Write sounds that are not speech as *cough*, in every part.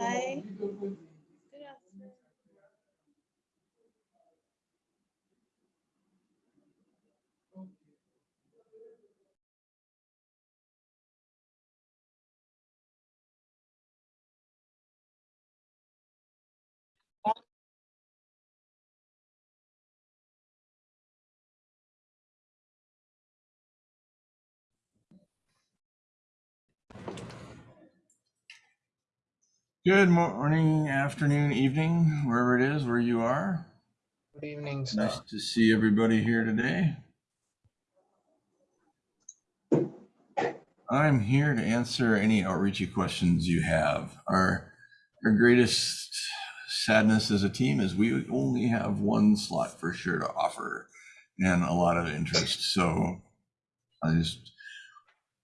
Hi. Good morning, afternoon, evening, wherever it is, where you are. Good evening, sir. Nice to see everybody here today. I'm here to answer any outreachy questions you have. Our, our greatest sadness as a team is we only have one slot for sure to offer and a lot of interest. So I just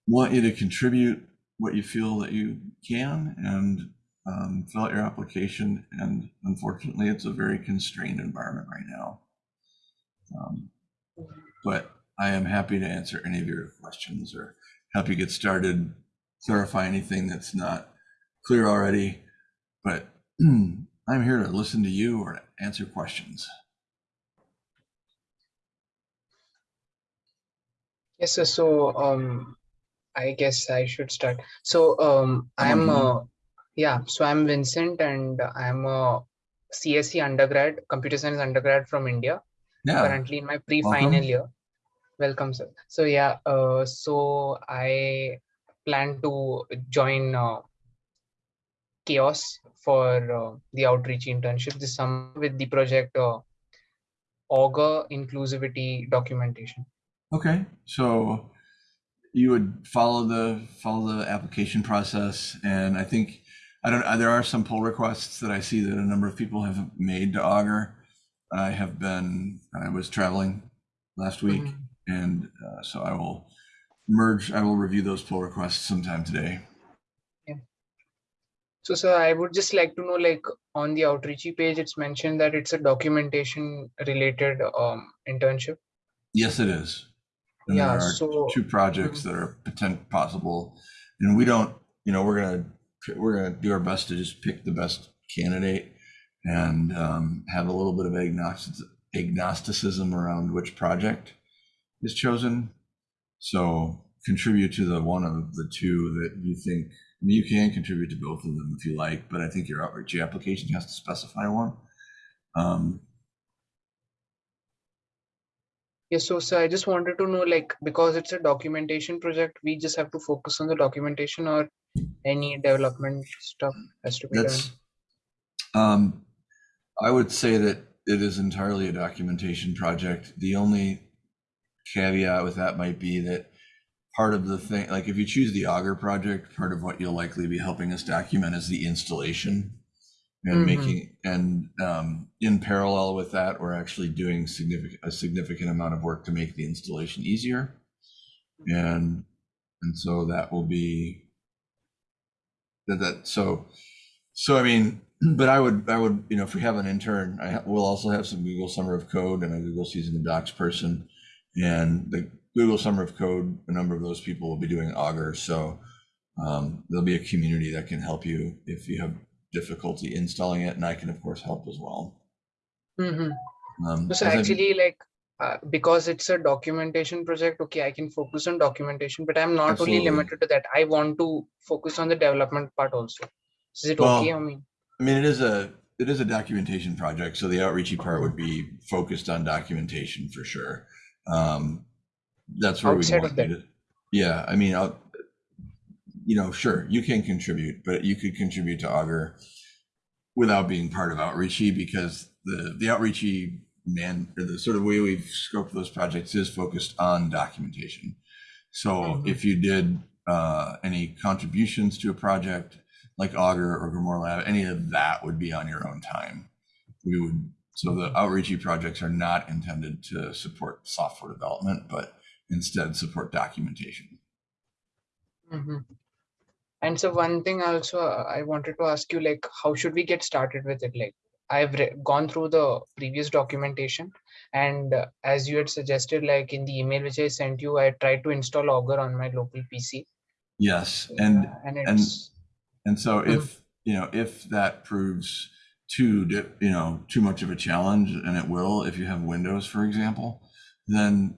want you to contribute what you feel that you can and um, fill out your application. And unfortunately, it's a very constrained environment right now. Um, but I am happy to answer any of your questions or help you get started, clarify anything that's not clear already. But *clears throat* I'm here to listen to you or answer questions. Yes, sir. So, um, I guess I should start. So, um, I'm, Julian. uh, yeah, so I'm Vincent and I'm a CSE undergrad, computer science undergrad from India, Yeah, currently in my pre-final welcome. year. Welcome, sir. So, yeah, uh, so I plan to join uh, CHAOSS for uh, the outreach internship this summer with the project uh, Augur Inclusivity Documentation. Okay, so you would follow the follow the application process, and I think I don't. There are some pull requests that I see that a number of people have made to Augur. I have been. I was traveling last week, Mhm. and uh, so I will merge. I will review those pull requests sometime today. So, sir, I would just like to know, like on the outreachy page, it's mentioned that it's a documentation related um, internship. Yes, it is. And Yeah, there are so- two projects that are potent possible, and we don't. You know, we're gonna we're gonna do our best to just pick the best candidate and um, have a little bit of agnostic, agnosticism around which project is chosen. So contribute to the one of the two that you think. You can contribute to both of them if you like, but I think your outreach application has to specify one. Um, Yes, so, sir, I just wanted to know, like, because it's a documentation project, we just have to focus on the documentation or any development stuff has to be done. That's, um, I would say that it is entirely a documentation project. The only caveat with that might be that part of the thing, like if you choose the Augur project, part of what you'll likely be helping us document is the installation. And Mhm. making, and, um, in parallel with that, we're actually doing significant, a significant amount of work to make the installation easier. And, and so that will be that, that, so, so I mean, *clears throat* but I would, I would, you know, if we have an intern, I, ha- we'll also have some Google Summer of Code and a Google Season of Docs person. And the Google Summer of Code, a number of those people will be doing Augur, so um, there'll be a community that can help you if you have difficulty installing it, and I can of course help as well. Mm -hmm. Um, So, sir, as I- actually, like, uh, because it's a documentation project, okay, I can focus on documentation, but I'm not only limited to that. I want to focus on the development part also. Is it Well, okay? I mean, I mean, it is a it is a documentation project, so the outreachy part would be focused on documentation for sure. Um, that's where we want of you that. to. Yeah, I mean, I'll, you know, sure, you can contribute, but you could contribute to Augur without being part of outreachy because the the outreachy man or the sort of way we've scoped those projects is focused on documentation. So Mhm. if you did uh, any contributions to a project like Augur or Grimoire Lab, any of that would be on your own time. We would so the outreachy projects are not intended to support software development, but instead support documentation. mhm. And so one thing also uh, I wanted to ask you, like, how should we get started with it? Like, I've gone through the previous documentation, and uh, as you had suggested, like in the email which I sent you, I tried to install Augur on my local PC, Yes, and and and it's and so Mhm. if you know, if that proves too, you know, too much of a challenge, and it will if you have Windows, for example, then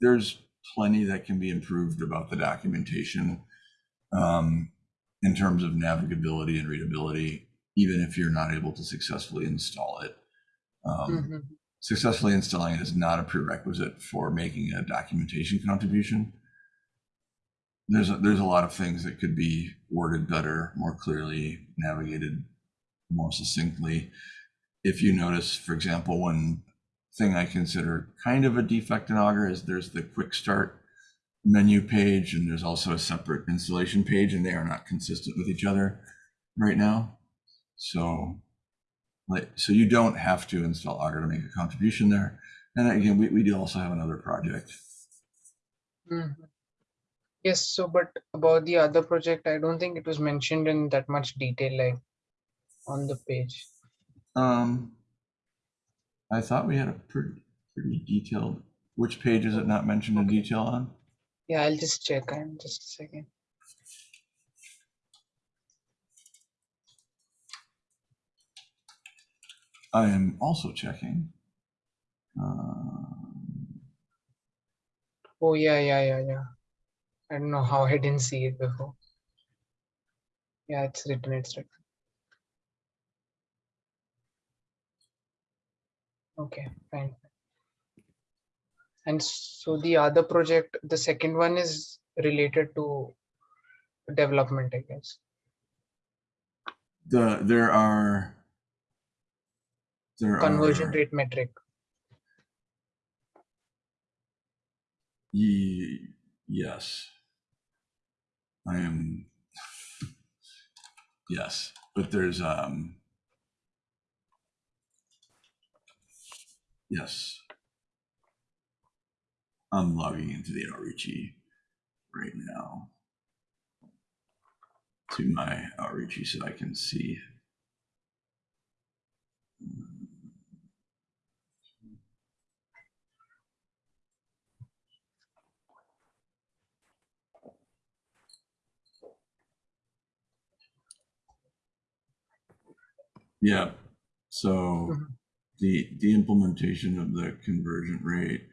there's plenty that can be improved about the documentation um, in terms of navigability and readability, even if you're not able to successfully install it. Um, Mhm. Successfully installing it is not a prerequisite for making a documentation contribution. There's a, there's a lot of things that could be worded better, more clearly, navigated more succinctly. If you notice, for example, one thing I consider kind of a defect in Augur is there's the quick start menu page and there's also a separate installation page and they are not consistent with each other right now. So like, so you don't have to install Augur to make a contribution there. And again, we, we do also have another project. Mhm. Yes, so but about the other project, I don't think it was mentioned in that much detail, like on the page. Um, I thought we had a pretty, pretty detailed, which page is it not mentioned in detail on? Yeah, I'll just check. I'm just a second. I am also checking. Um, Oh, yeah, yeah, yeah, yeah. I don't know how I didn't see it before. Yeah, it's written, it's written. Okay, fine. And so the other project, the second one is related to development, I guess. The, there are. There Conversion are- rate metric. Ye- yes. I am. Yes, but there's, um. Yes. I'm logging into the Outreachy right now. To my Outreachy so I can see. Yeah, so Mhm. the, the implementation of the conversion rate.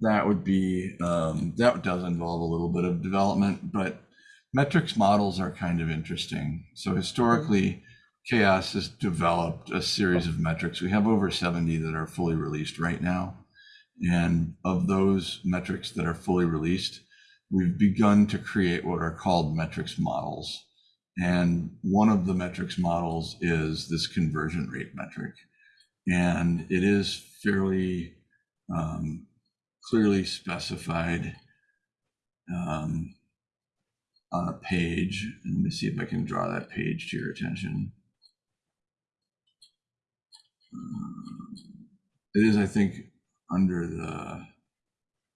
That would be, um, that does involve a little bit of development, but metrics models are kind of interesting. So historically, CHAOSS has developed a series of metrics. We have over 70 that are fully released right now. And of those metrics that are fully released, we've begun to create what are called metrics models. And one of the metrics models is this conversion rate metric. And it is fairly um, clearly specified um, on a page. Let me see if I can draw that page to your attention. Um, It is, I think, under the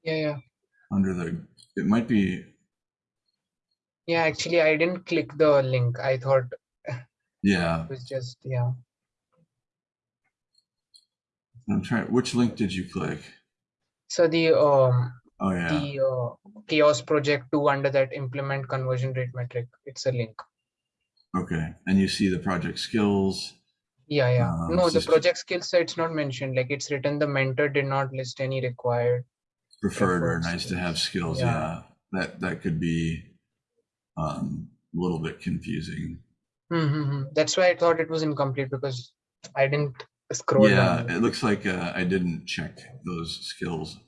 Yeah, yeah. under the it might be Yeah, actually, I didn't click the link. I thought *laughs* yeah it was just, yeah. i'm trying which link did you click So the um oh yeah the uh, CHAOSS project two under that implement conversion rate metric. It's a link. okay and you see the project skills Yeah, yeah. Um, No, the project skill set it's not mentioned. Like it's written, the mentor did not list any required. preferred or nice to have skills Yeah. yeah, that that could be um a little bit confusing Mm-hmm. That's why I thought it was incomplete because I didn't scroll yeah down. it looks like uh, i didn't check those skills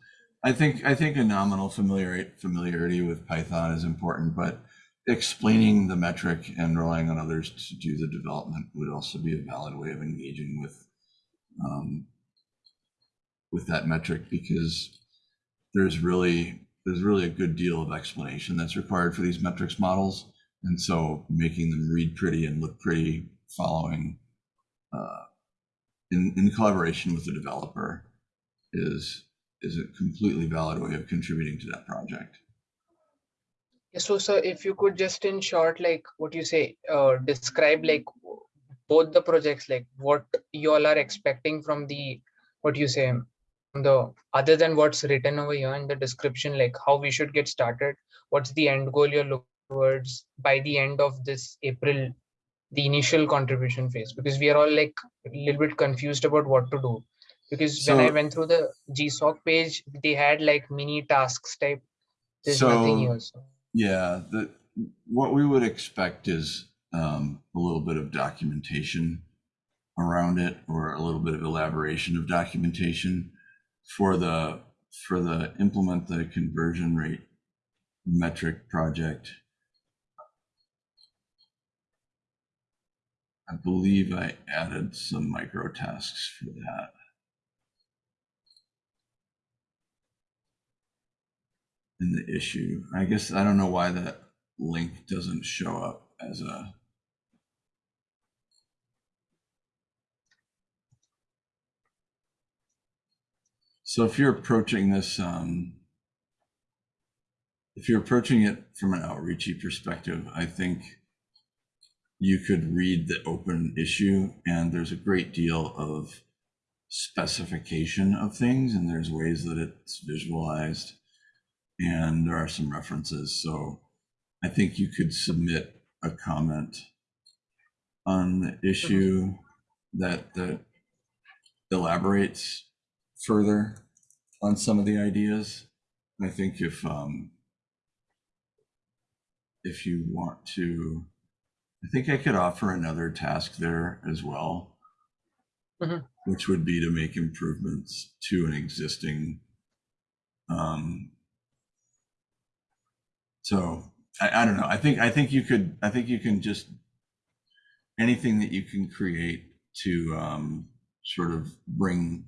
i think i think a nominal familiarity familiarity with python is important but explaining the metric and relying on others to do the development would also be a valid way of engaging with um, with that metric because there's really there's really a good deal of explanation that's required for these metrics models and so making them read pretty and look pretty following uh, in, in collaboration with the developer is is a completely valid way of contributing to that project. So, sir, if you could just in short, like what you say, uh, describe like both the projects, like what you all are expecting from the, what you say, the other than what's written over here in the description, like how we should get started, what's the end goal you're looking towards by the end of this April, the initial contribution phase, because we are all like a little bit confused about what to do. Because when I went through the GSOC page, they had like mini tasks type. There's nothing So- here. So. Yeah, the, what we would expect is um, a little bit of documentation around it or a little bit of elaboration of documentation for the for the implement the conversion rate metric project. I believe I added some micro tasks for that. in the issue. I guess I don't know why that link doesn't show up as a. So if you're approaching this, um, if you're approaching it from an outreachy perspective, I think you could read the open issue and there's a great deal of specification of things and there's ways that it's visualized and there are some references. So I think you could submit a comment on the issue that that elaborates further on some of the ideas. I think if um, if you want to, I think I could offer another task there as well, Mhm. which would be to make improvements to an existing um, so I, I don't know. I think I think you could I think you can just anything that you can create to um, sort of bring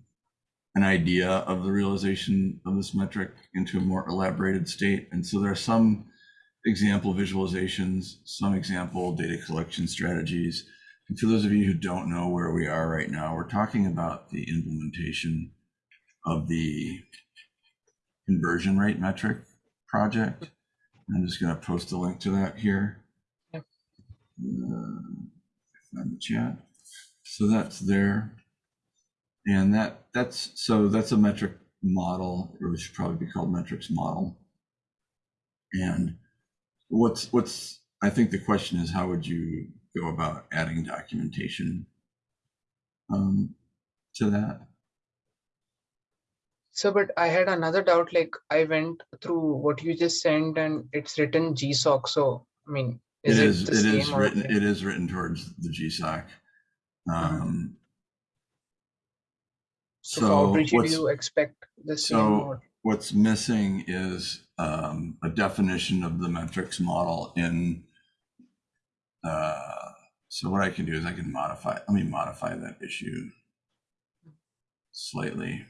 an idea of the realization of this metric into a more elaborated state. And so there are some example visualizations, some example data collection strategies. And for those of you who don't know where we are right now, we're talking about the implementation of the conversion rate metric project. I'm just going to post a link to that here. Uh, on the chat. So that's there. And that that's so that's a metric model, or it should probably be called metrics model. And what's what's I think the question is how would you go about adding documentation um, to that? So, but I had another doubt. Like I went through what you just sent, and it's written GSOC. So, I mean, is it it, is it is written it is written towards the GSOC. Um, So, so outreach, do you expect the same? so what's missing is um, a definition of the metrics model in. Uh, so what I can do is I can modify. Let me modify that issue slightly.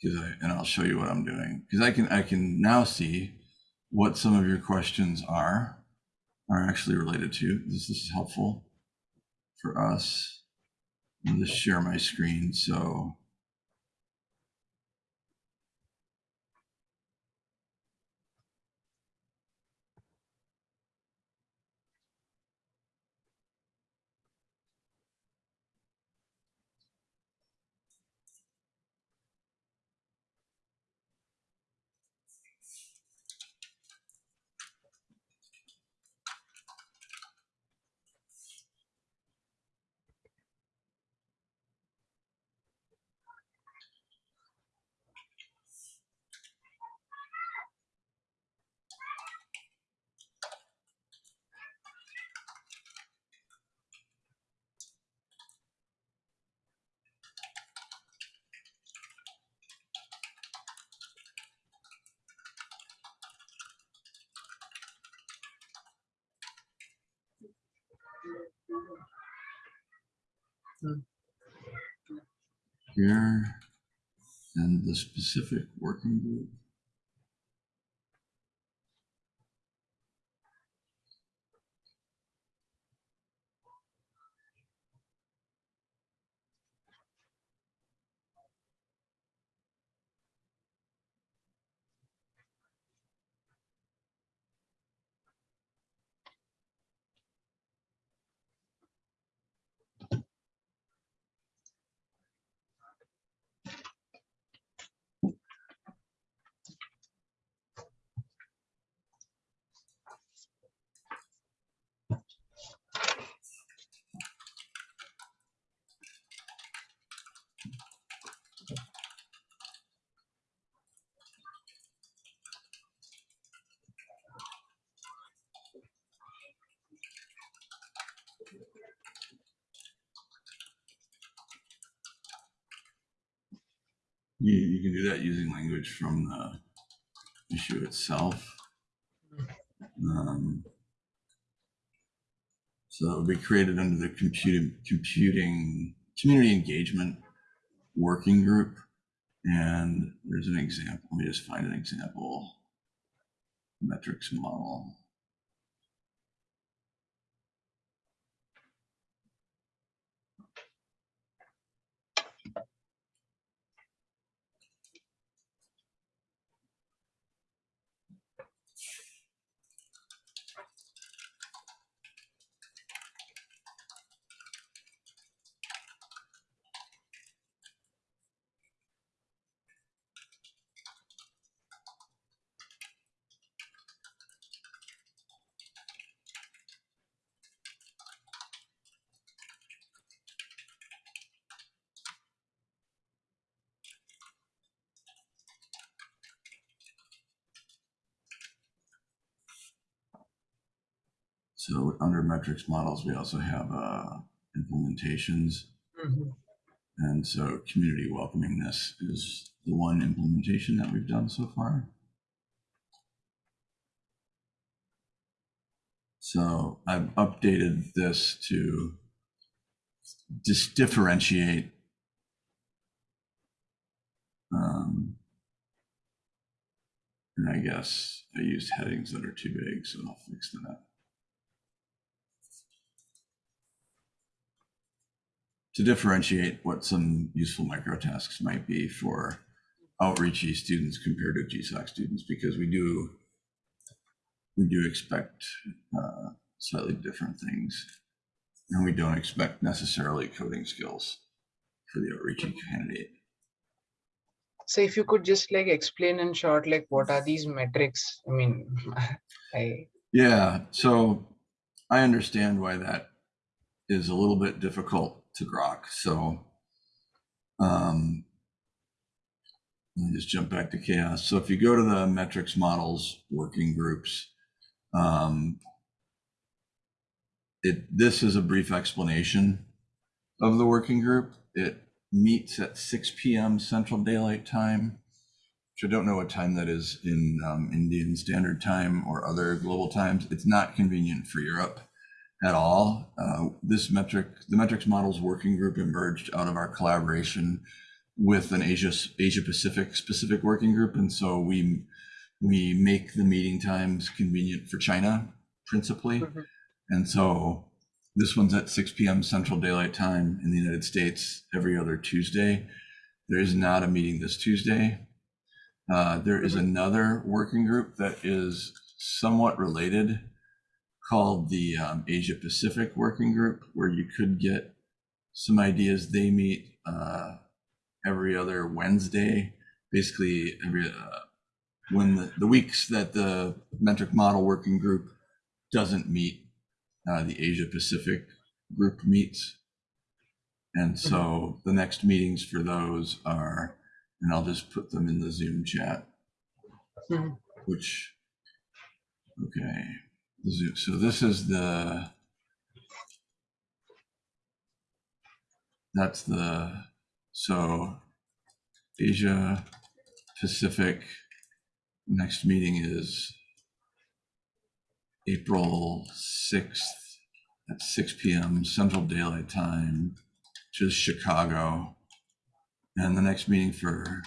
Because I and I'll show you what I'm doing because I can I can now see what some of your questions are are actually related to. This this is helpful for us. I'll just share my screen so. Here and the specific working group. Language from the issue itself. Um, so it would be created under the computing, computing community engagement working group. And there's an example. Let me just find an example metrics model. So under metrics models, we also have uh, implementations. Mhm. And so community welcomingness is the one implementation that we've done so far. So I've updated this to just differentiate um, and I guess I used headings that are too big, so I'll fix that. To differentiate what some useful microtasks might be for outreachy students compared to GSOC students, because we do we do expect uh, slightly different things, and we don't expect necessarily coding skills for the outreachy candidate. So if you could just like explain in short, like what are these metrics? I mean, *laughs* I Yeah, so I understand why that is a little bit difficult to grok. So um, let me just jump back to CHAOSS. So if you go to the metrics models working groups, um, it this is a brief explanation of the working group. It meets at 6 p.m. Central Daylight Time, which I don't know what time that is in um, Indian Standard Time or other global times. It's not convenient for Europe at all. Uh, this metric, the metrics models working group emerged out of our collaboration with an Asia Asia Pacific specific working group, and so we we make the meeting times convenient for China principally, Mhm. and so this one's at 6 p.m. Central Daylight Time in the United States every other Tuesday. There is not a meeting this Tuesday. Uh, there is Mhm. another working group that is somewhat related called the um, Asia Pacific Working Group, where you could get some ideas. They meet uh, every other Wednesday, basically every uh, when the, the weeks that the metric model working group doesn't meet, uh, the Asia Pacific group meets. And so the next meetings for those are, and I'll just put them in the Zoom chat, Mhm. which, okay. So this is the, that's the, so Asia Pacific, next meeting is April 6th at 6 PM Central Daylight Time, which is Chicago. And the next meeting for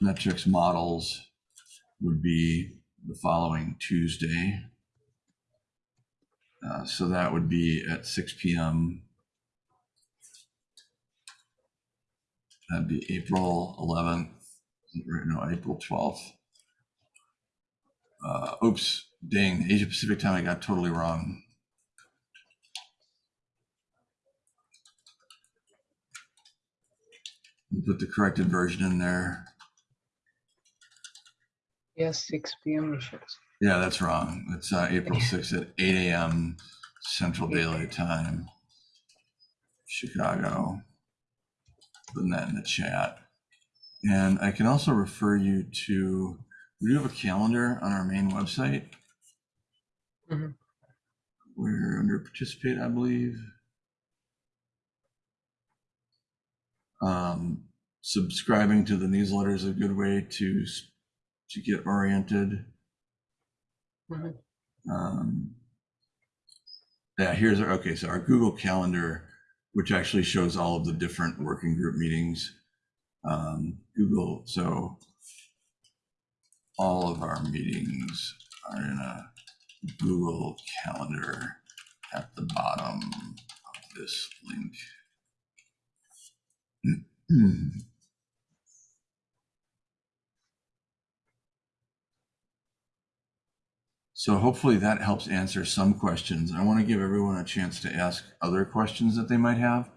metrics models would be the following Tuesday. Uh, so that would be at 6 p.m. That'd be April 11th, or no, April 12th. Uh, oops, dang, Asia Pacific time I got totally wrong. Put the corrected version in there. Yes, 6 p.m. shows. Yeah, that's wrong. It's uh, April 6th at 8 a.m. Central Daylight Time, Chicago. Putting that in the chat. And I can also refer you to, we do have a calendar on our main website. Mhm. We're under participate, I believe. Um, subscribing to the newsletter is a good way to to get oriented. Mhm. Um, yeah, here's our okay. So our Google Calendar, which actually shows all of the different working group meetings. Um, Google, so all of our meetings are in a Google Calendar at the bottom of this link. *clears throat* So hopefully that helps answer some questions. I want to give everyone a chance to ask other questions that they might have.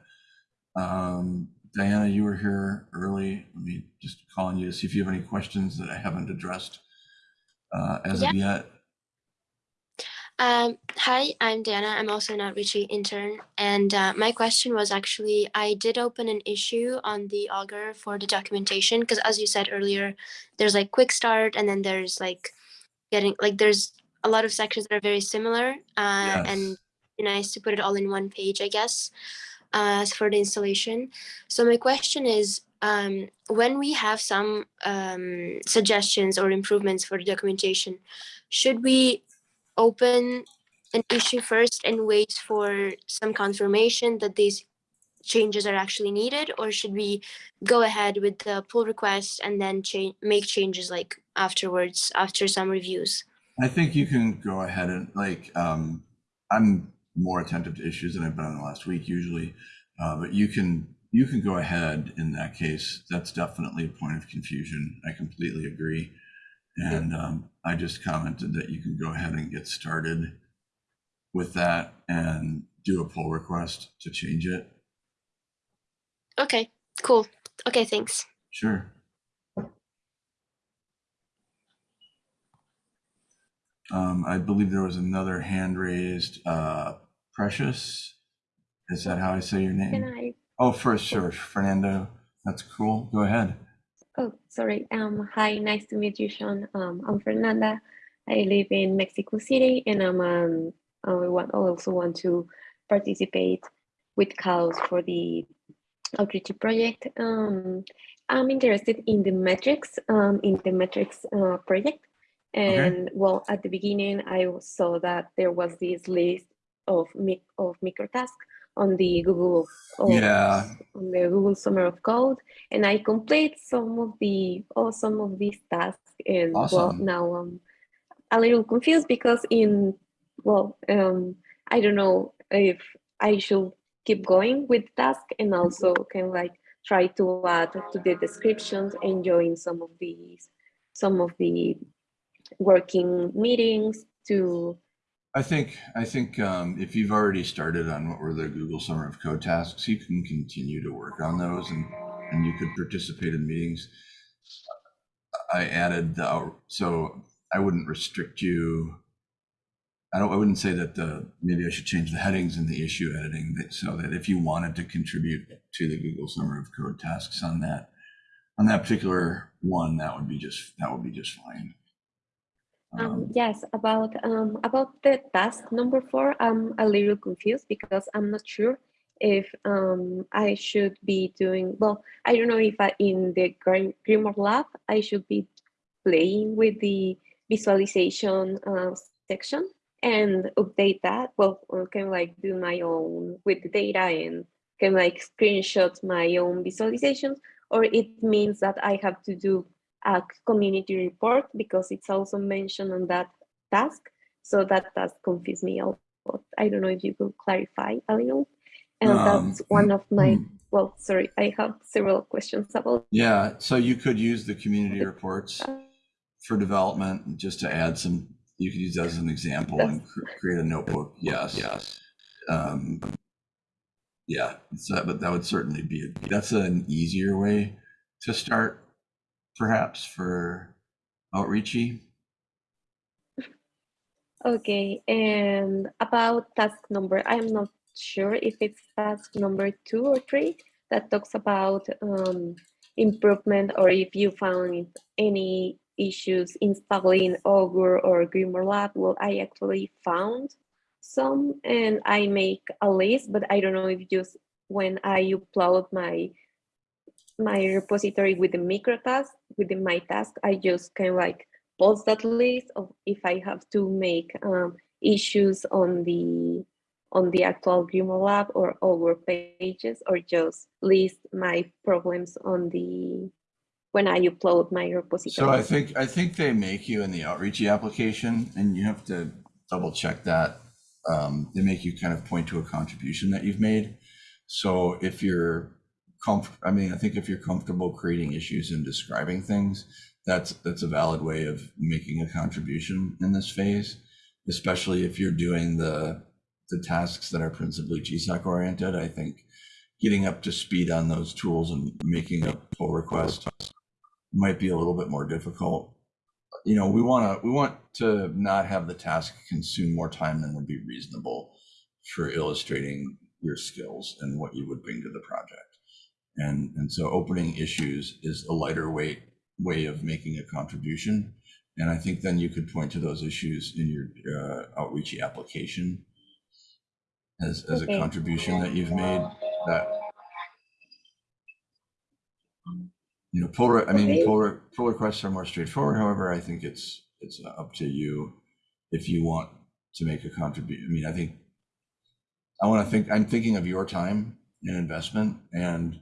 Um, Diana, you were here early. Let me just call on you to see if you have any questions that I haven't addressed uh, as of yet. Um, hi, I'm Diana. I'm also an outreach intern. And uh, my question was actually, I did open an issue on the Augur for the documentation because as you said earlier, there's like quick start and then there's like getting like there's a lot of sections that are very similar uh, and Yes. be nice to put it all in one page, I guess, uh, for the installation. So my question is, um, when we have some um, suggestions or improvements for the documentation, should we open an issue first and wait for some confirmation that these changes are actually needed or should we go ahead with the pull request and then change make changes like afterwards after some reviews I think you can go ahead and like, um, I'm more attentive to issues than I've been in the last week usually. Uh, but you can, you can go ahead in that case. That's definitely a point of confusion. I completely agree. And, um, I just commented that you can go ahead and get started with that and do a pull request to change it. okay cool okay thanks Sure. Um, I believe there was another hand raised, uh, Precious. Is that how I say your name? Can? I? Oh, first, sure, Fernando. That's cool. Go ahead. Oh, sorry. Um, hi, nice to meet you, Sean. Um, I'm Fernanda. I live in Mexico City, and I'm um, I want also want to participate with CHAOSS for the outreach project. Um, I'm interested in the metrics, um, in the metrics uh, project. And well, at the beginning, I saw that there was this list of of micro tasks on the Google. Yeah. On the Google Summer of Code, and I complete some of the oh some of these tasks, and well now I'm a little confused because in well um I don't know if I should keep going with task and also can like try to add to the descriptions and join some of these some of the working meetings to I think, I think, um, if you've already started on what were the Google Summer of Code tasks, you can continue to work on those and, and you could participate in meetings. I added the, so I wouldn't restrict you. I don't, I wouldn't say that the, maybe I should change the headings in the issue editing that, so that if you wanted to contribute to the Google Summer of Code tasks on that, on that particular one, that would be just, that would be just fine. Um, Um, yes, about um, about the task number four, I'm a little confused because I'm not sure if um, I should be doing, well, I don't know if I, in the Grim- Grimoire Lab, I should be playing with the visualization uh, section and update that, well, or can like do my own with the data and can like screenshot my own visualizations, or it means that I have to do a community report because it's also mentioned on that task. So that task confused me a lot. I don't know if you could clarify a little. And Um, that's one of my, hmm. well, sorry, I have several questions about Yeah, so you could use the community reports for development, just to add some, you could use that as an example and cr- create a notebook, yes. Yes. Um, yeah, so, but that would certainly be, a, that's an easier way to start, perhaps, for outreachy. Okay, and about task number, I'm not sure if it's task number two or three that talks about um, improvement or if you found any issues installing Augur or Grimoire Lab. Well, I actually found some and I make a list, but I don't know if just when I upload my my repository with the micro task, within my task, I just kind of like post that list of if I have to make um, issues on the on the actual Grimoire lab or over pages or just list my problems on the when I upload my repository. So I think, I think they make you in the outreachy application and you have to double check that. Um, they make you kind of point to a contribution that you've made. So if you're comf, I mean, I think if you're comfortable creating issues and describing things, that's, that's a valid way of making a contribution in this phase. Especially if you're doing the, the tasks that are principally GSOC oriented, I think getting up to speed on those tools and making a pull request might be a little bit more difficult. You know, we want to we want to not have the task consume more time than would be reasonable for illustrating your skills and what you would bring to the project. And and so opening issues is a lighter weight way of making a contribution. And I think then you could point to those issues in your uh, outreachy application as, as Okay. a contribution that you've made that you know pull i mean Okay. pull, pull requests are more straightforward however i think it's it's up to you if you want to make a contribution i mean i think i want to think i'm thinking of your time and investment and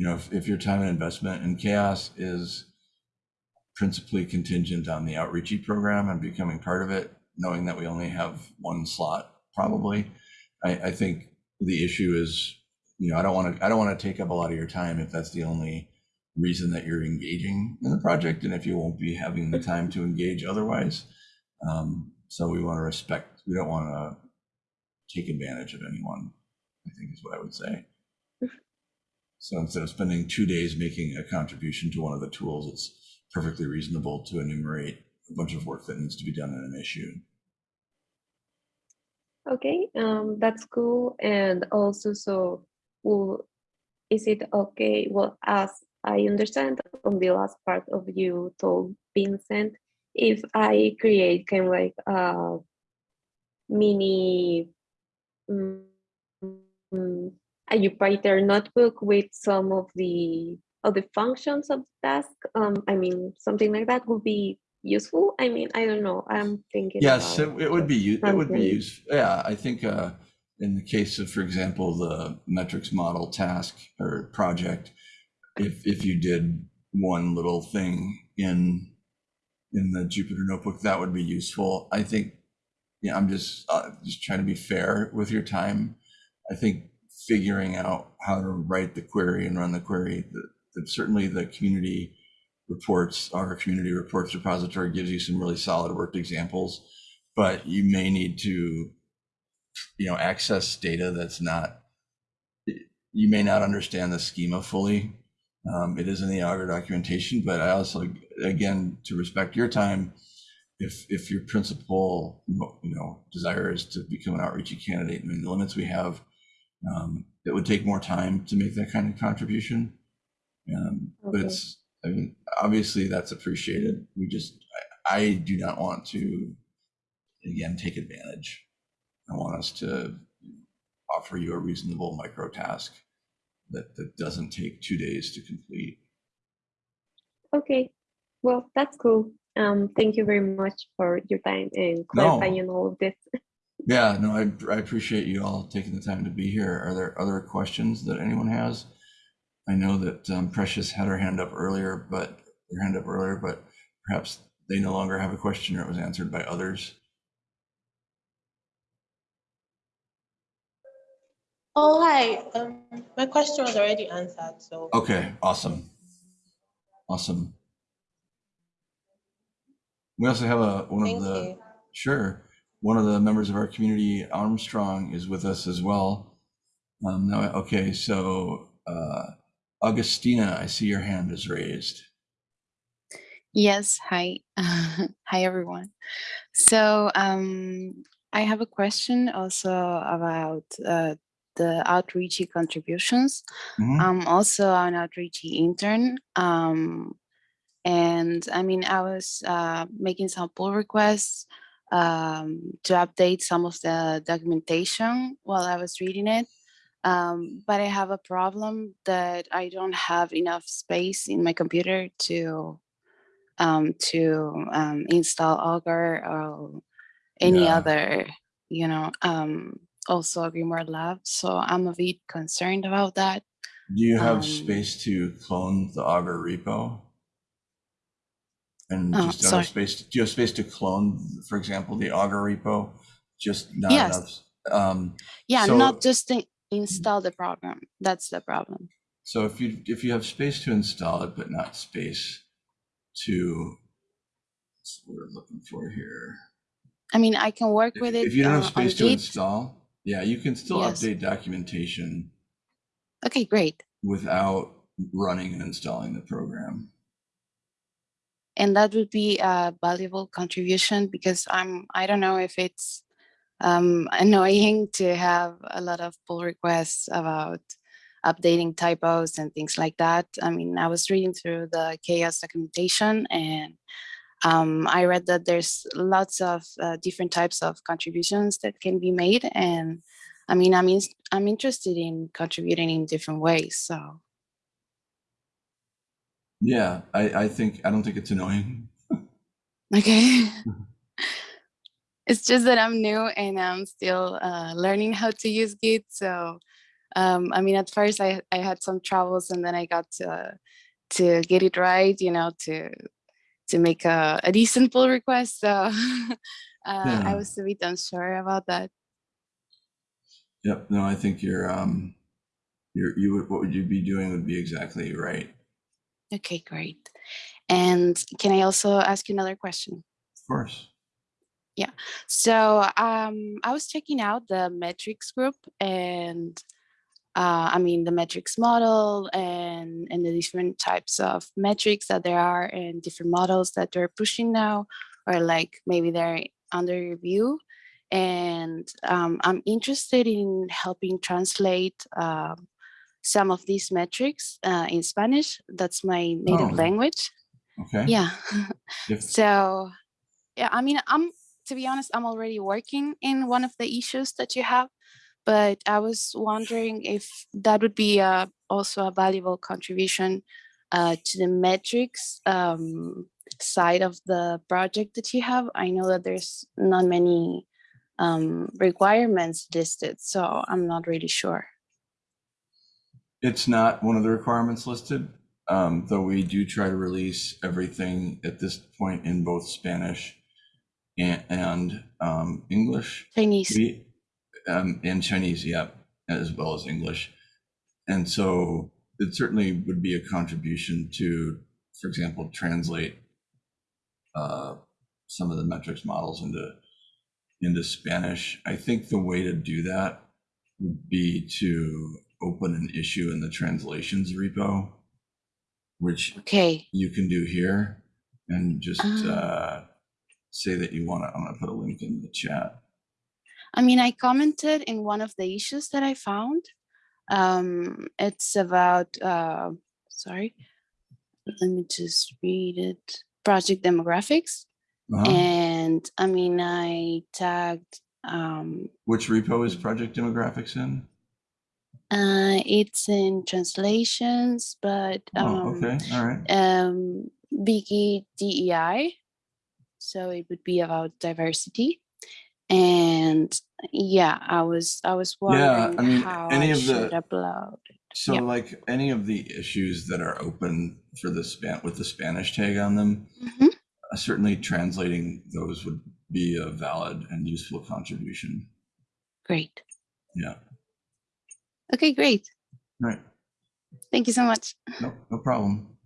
you know if, if your time and investment in CHAOSS is principally contingent on the outreachy program and becoming part of it knowing that we only have one slot probably i, I think the issue is you know i don't want to i don't want to take up a lot of your time if that's the only reason that you're engaging in the project and if you won't be having the time to engage otherwise. Um, so we want to respect, we don't want to take advantage of anyone, I think is what I would say. So instead of spending two days making a contribution to one of the tools, it's perfectly reasonable to enumerate a bunch of work that needs to be done in an issue. Okay, um, that's cool. And also, so, well, is it okay? Well, as I understand on the last part of you told Vincent, if I create kind of like a mini mm, mm, a Jupyter notebook with some of the of the functions of the task, um, I mean, something like that would be useful. I mean, I don't know. I'm thinking. Yes, it, it would be, u- it would be useful. Yeah, I think uh, in the case of, for example, the metrics model task or project, if, if you did one little thing in, in the Jupyter notebook, that would be useful. I think, yeah, I'm just, uh, just trying to be fair with your time. I think figuring out how to write the query and run the query, that, that certainly the community reports, our community reports repository gives you some really solid worked examples, but you may need to, you know, access data that's not, you may not understand the schema fully. Um, it is in the Augur documentation, but I also, again, to respect your time, if, if your principal, you know, desire is to become an outreachy candidate, I mean, the limits we have, um, it would take more time to make that kind of contribution. Um, but it's, I mean, obviously that's appreciated. We just, I, I do not want to, again, take advantage. I want us to offer you a reasonable micro task that, that doesn't take two days to complete. Okay, well, that's cool. Um, thank you very much for your time and clarifying all of this. *laughs* Yeah, no, I, I appreciate you all taking the time to be here. Are there other questions that anyone has? I know that um, Precious had her hand up earlier, but her hand up earlier, but perhaps they no longer have a question or it was answered by others. Oh, hi. Um, my question was already answered, so. Okay, awesome. Awesome. We also have a, one Thank of the, you. sure, one of the members of our community, Armstrong, is with us as well. Um, no, okay, so uh, Augustina, I see your hand is raised. Yes, hi. *laughs* Hi, everyone. So um, I have a question also about uh, the outreachy contributions. Mhm. I'm also an outreachy intern. Um, and I mean, I was uh, making some pull requests um, to update some of the documentation while I was reading it. Um, but I have a problem that I don't have enough space in my computer to um, to um, install Augur or any Yeah. other, you know, um, also GrimoireLab. So I'm a bit concerned about that. Do you have Um, space to clone the Augur repo? And Oh, just sorry. space, do you have space to clone, for example, the Augur repo? Just not Yes. enough? Um, Yeah, So- not just to install the program. That's the problem. so if you, if you have space to install it, but not space to, what's what we're looking for here. I mean, I can work If with it. if you don't have uh, space to Git. install, yeah, you can still Yes. update documentation Okay, great. without running and installing the program. And that would be a valuable contribution because I'm I don't know if it's um, annoying to have a lot of pull requests about updating typos and things like that. I mean, I was reading through the CHAOSS documentation and um, I read that there's lots of uh, different types of contributions that can be made. And I mean, I'm, I'm interested in contributing in different ways. So Yeah, I, I think, I don't think it's annoying. *laughs* Okay. *laughs* it's just that I'm new and I'm still uh, learning how to use Git. So, um, I mean, at first I, I had some troubles and then I got to, to get it right, you know, to to make a, a decent pull request. So *laughs* uh, Yeah. I was a bit unsure about that. Yep, no, I think you're, um, you're, you would, what would you be doing would be exactly right. Okay, great. And can I also ask you another question? Of course. Yeah, so um, I was checking out the metrics group and uh, I mean the metrics model and, and the different types of metrics that there are and different models that they're pushing now or like maybe they're under review. And um, I'm interested in helping translate um, some of these metrics uh, in Spanish. That's my native Oh. language. Okay. Yeah. *laughs* If- So, yeah, I mean, I'm to be honest, I'm already working in one of the issues that you have, but I was wondering if that would be uh, also a valuable contribution uh, to the metrics um, side of the project that you have. I know that there's not many um, requirements listed, so I'm not really sure. It's not one of the requirements listed, um, though we do try to release everything at this point in both Spanish and, and um, English. Chinese. We, um, and Chinese, yeah, as well as English. And so it certainly would be a contribution to, for example, translate uh, some of the metrics models into into Spanish. I think the way to do that would be to open an issue in the translations repo, which Okay. you can do here, and just Ah. uh, say that you want to. I'm going to put a link in the chat. I mean, I commented in one of the issues that I found. Um, it's about, uh, sorry, let me just read it. Project demographics. Uh-huh. And I mean, I tagged, um, Which repo is project demographics in? Uh, it's in translations, but Oh, um, okay, all right. um, Biggie DEI. So it would be about diversity. And yeah, I was I was Yeah, I mean, how any I of the- should upload. So yeah. like any of the issues that are open for the span with the Spanish tag on them, Mhm. uh, certainly translating those would be a valid and useful contribution. Great. Yeah, Okay, great. right. Thank you so much. No, no problem.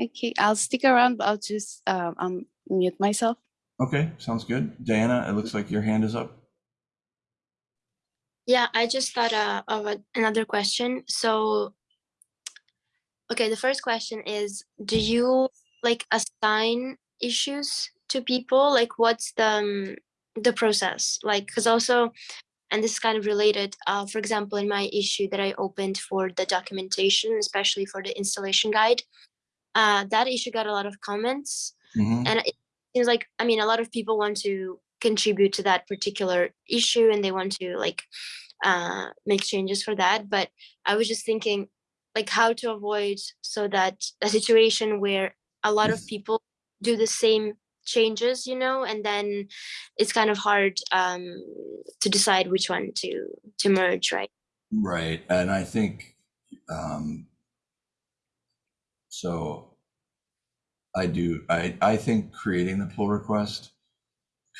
Okay, I'll stick around, but I'll just um, um mute myself. Okay, sounds good. Diana, it looks like your hand is up. Yeah, I just thought uh, of a, another question. So, okay, the first question is, do you like assign issues to people? Like, what's the um, the process? Like, because also, and this is kind of related. Uh, for example, in my issue that I opened for the documentation, especially for the installation guide, uh, that issue got a lot of comments Mhm. and it seems like i mean a lot of people want to contribute to that particular issue and they want to like uh, make changes for that. But I was just thinking, like, how to avoid so that a situation where a lot of people do the same changes, you know, and then it's kind of hard um, to decide which one to to merge, right? Right, and I think, um, so I do, I, I think creating the pull request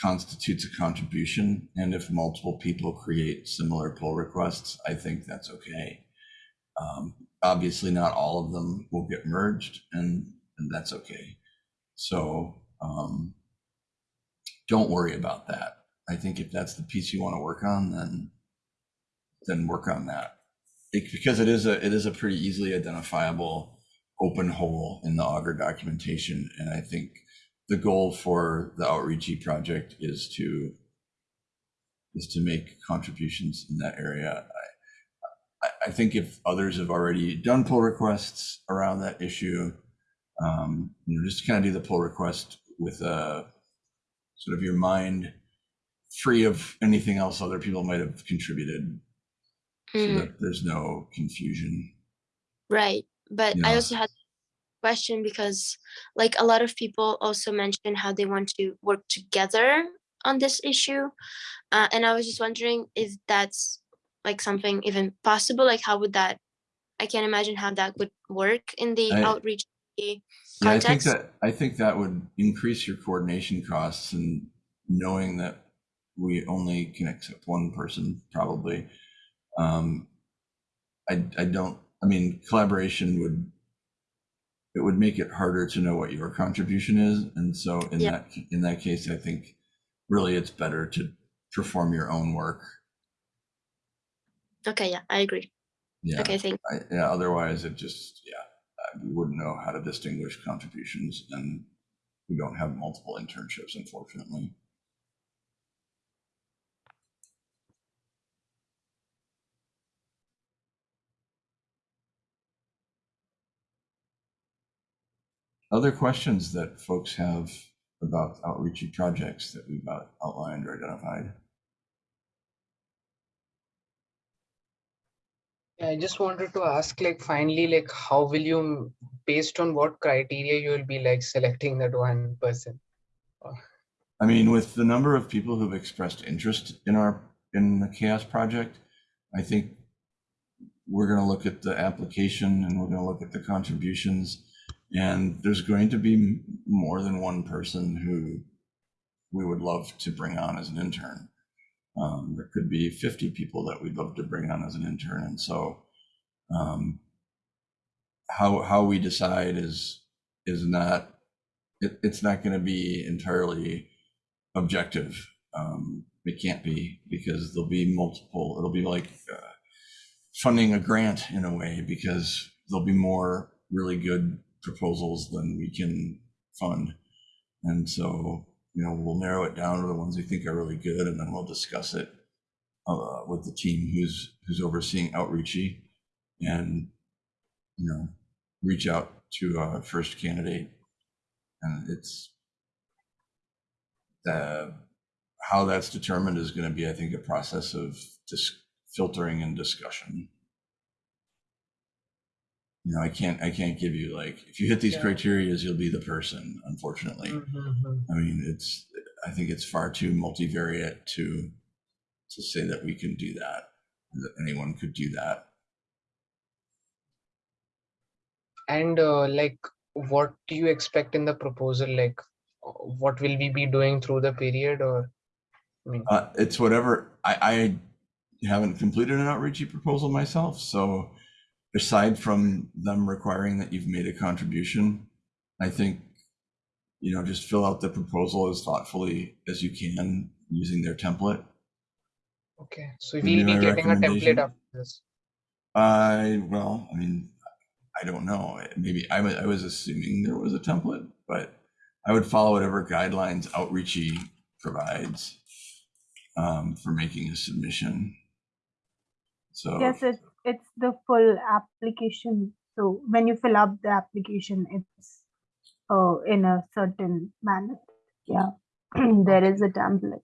constitutes a contribution, and if multiple people create similar pull requests, I think that's okay. Um, obviously, not all of them will get merged, and, and that's okay. So, um, don't worry about that. I think if that's the piece you want to work on, then then work on that. It- because it is a it is a pretty easily identifiable open hole in the Augur documentation, and I think the goal for the outreachy project is to is to make contributions in that area. I, I, think if others have already done pull requests around that issue, um, you know, just kind of do the pull request with a sort of your mind free of anything else other people might have contributed so Mhm. that there's no confusion. Right. But I also had a question because like a lot of people also mentioned how they want to work together on this issue. Uh, and I was just wondering if that's like something even possible, like how would that, I can't imagine how that would work in the I- outreach Yeah, I think that I think that would increase your coordination costs and knowing that we only can accept one person probably. Um, I I don't. I mean, collaboration would it would make it harder to know what your contribution is, and so in Yeah. that in that case, I think really it's better to perform your own work. Okay, yeah, I agree. Yeah. Okay, thank I, yeah, otherwise it just, yeah, we wouldn't know how to distinguish contributions and we don't have multiple internships, unfortunately. Other questions that folks have about outreachy projects that we've outlined or identified? I just wanted to ask, like, finally, like, how will you, based on what criteria you will be like selecting that one person? I mean, with the number of people who've expressed interest in our, in the CHAOSS project, I think we're gonna look at the application and we're gonna look at the contributions. And there's going to be more than one person who we would love to bring on as an intern. Um, there could be 50 people that we'd love to bring on as an intern. And so um, how, how we decide is, is not, it, it's not gonna be entirely objective. Um, it can't be because there'll be multiple, it'll be like uh, funding a grant in a way because there'll be more really good proposals than we can fund. And so, you know, we'll narrow it down to the ones we think are really good and then we'll discuss it uh, with the team who's, who's overseeing outreachy and, you know, reach out to a first candidate. And it's, the how that's determined is going to be, I think, a process of just filtering and discussion. You know, I can't, I can't give you like, if you hit these Yeah. criterias, you'll be the person, unfortunately. Mhm. I mean, it's, I think it's far too multivariate to, to say that we can do that, that anyone could do that. And uh, like, what do you expect in the proposal? Like, what will we be doing through the period or? I mean, Uh, it's whatever, I, I haven't completed an outreachy proposal myself, so aside from them requiring that you've made a contribution, I think, you know, just fill out the proposal as thoughtfully as you can using their template. okay, so Would we'll be be getting a template after this. I, well, I mean, I don't know, maybe I was, I was assuming there was a template, but I would follow whatever guidelines outreachy provides um, for making a submission. So. Yes, it's it's the full application. So when you fill up the application, it's uh, in a certain manner. Yeah, *clears throat* there is a template.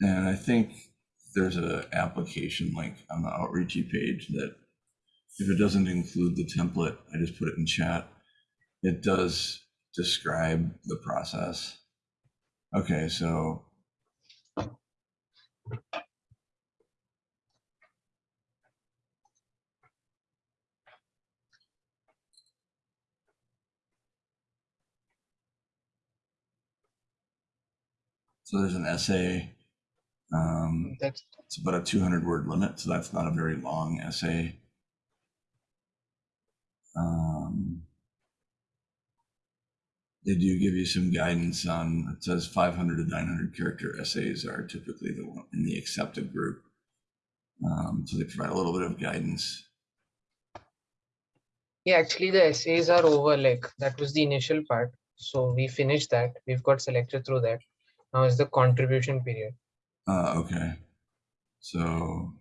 And I think there's an application link on the outreachy page that if it doesn't include the template, I just put it in chat. It does describe the process Okay, so So there's an essay. Um, That's it's about a 200 word limit, so that's not a very long essay. Um, they do give you some guidance on it says 500 to 900 character essays are typically the one in the accepted group. Um, so they provide a little bit of guidance. yeah, actually the essays are over. Like that was the initial part. So we finished that. We've got selected through that. Now is the contribution period. Uh, okay. So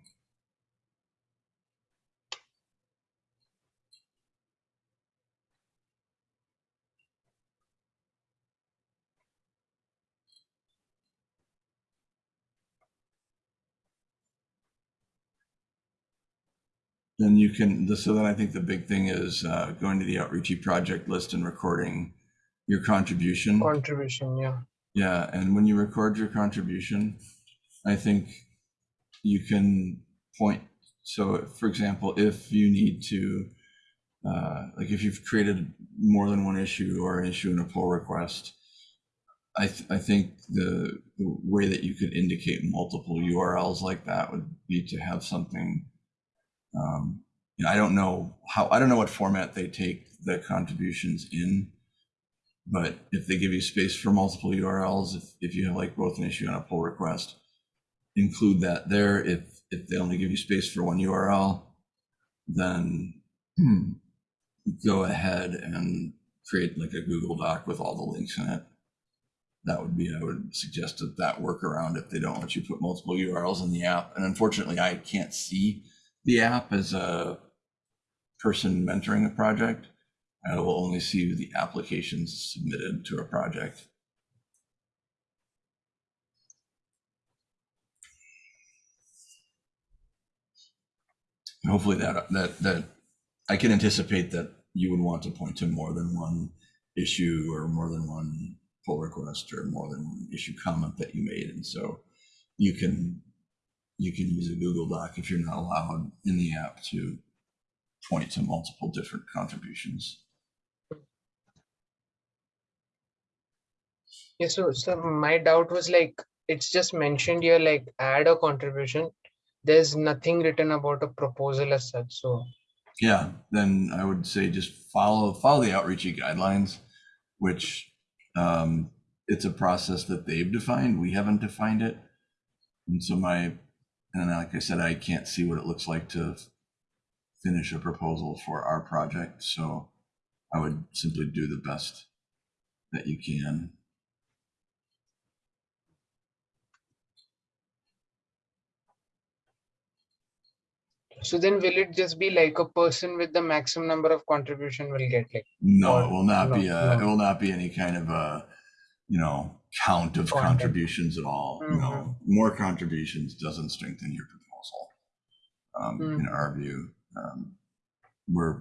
then you can, so then I think the big thing is uh, going to the outreachy project list and recording your contribution. Contribution, yeah. Yeah, and when you record your contribution, I think you can point. So, for example, if you need to, uh, like if you've created more than one issue or an issue in a pull request, I, th- I think the, the way that you could indicate multiple URLs like that would be to have something. Um, you know, I don't know how, I don't know what format they take the contributions in but if they give you space for multiple URLs, if, if you have like both an issue and a pull request, include that there. If if they only give you space for one URL, then go ahead and create like a Google Doc with all the links in it. That would be, I would suggest that that workaround if they don't let you put multiple URLs in the app. And unfortunately, I can't see the app as a person mentoring a project. I will only see the applications submitted to a project. And hopefully that that that I can anticipate that you would want to point to more than one issue or more than one pull request or more than one issue comment that you made, and so you can you can use a Google Doc if you're not allowed in the app to point to multiple different contributions. Yeah, so so my doubt was like it's just mentioned here like add a contribution. There's nothing written about a proposal as such. So Yeah, then I would say just follow follow the outreachy guidelines, which um, it's a process that they've defined. We haven't defined it, and so my and like I said, I can't see what it looks like to finish a proposal for our project. So I would simply do the best that you can. so then will it just be like a person with the maximum number of contribution will get like No, it will not be no, a, it will not be any kind of a, you know, count of contributions at all. You know, more contributions doesn't strengthen your proposal. Um, in our view, um, we're,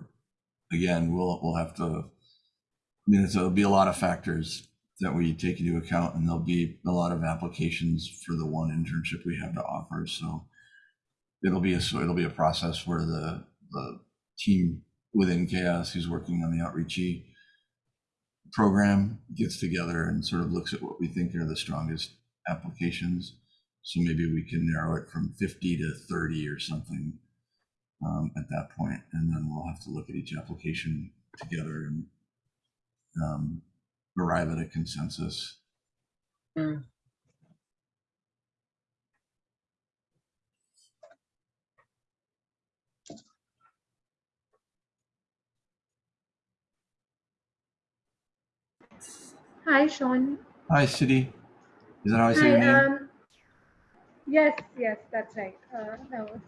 again, we'll, we'll have to, I mean, there'll be a lot of factors that we take into account and there'll be a lot of applications for the one internship we have to offer. So it'll be a, so it'll be a process where the, the team within CHAOSS who's working on the outreachy program gets together and sort of looks at what we think are the strongest applications. So maybe we can narrow it from 50 to 30 or something um, at that point, and then we'll have to look at each application together and um, arrive at a consensus. Mm. Hi, Sean. Hi, City. Is that how I say Hi. your name? Um, yes, yes, that's right. Uh, was.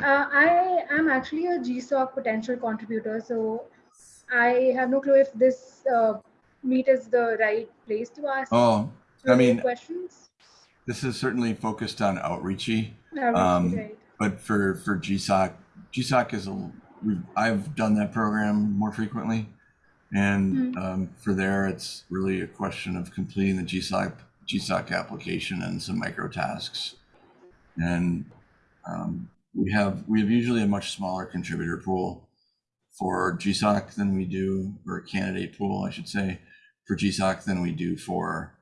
Uh, I am actually a GSOC potential contributor, so I have no clue if this uh, meet is the right place to ask oh, I mean, questions. this is certainly focused on outreachy. Outreach, Um, right. But for, for GSOC, GSOC is a, I've done that program more frequently. And um, for there, it's really a question of completing the GSOC, GSOC application and some micro tasks. And um, we have, we have usually a much smaller contributor pool for GSOC than we do, or a candidate pool, I should say, for GSOC than we do for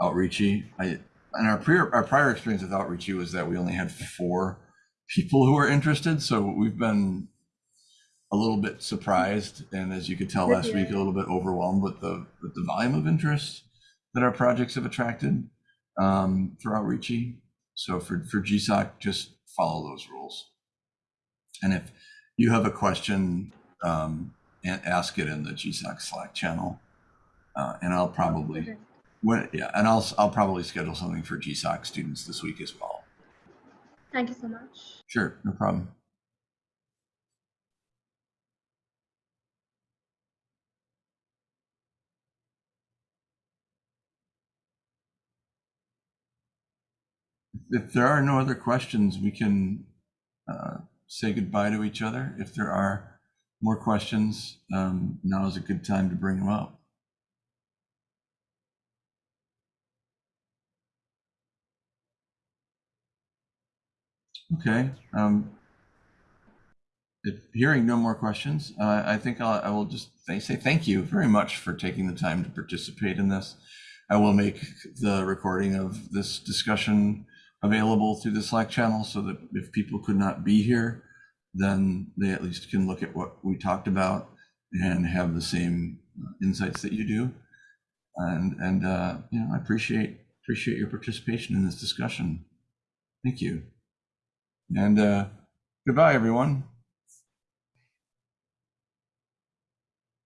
Outreachy. I, and our prior, our prior experience with Outreachy was that we only had four people who were interested. So we've been a little bit surprised, and as you could tell last week, a little bit overwhelmed with the with the volume of interest that our projects have attracted um, for Outreachy. So for for GSOC, just follow those rules. And if you have a question, um, and ask it in the GSOC Slack channel, uh, and I'll probably when yeah, and I'll I'll probably schedule something for GSOC students this week as well. Thank you so much. Sure, no problem. If there are no other questions, we can uh, say goodbye to each other. If there are more questions, um, now is a good time to bring them up. Okay. Um, if hearing no more questions, uh, I think I'll, I will just say thank you very much for taking the time to participate in this. I will make the recording of this discussion available through the Slack channel so that if people could not be here, then they at least can look at what we talked about and have the same uh, insights that you do. And and uh, you know, I appreciate appreciate your participation in this discussion. Thank you. And uh, goodbye, everyone.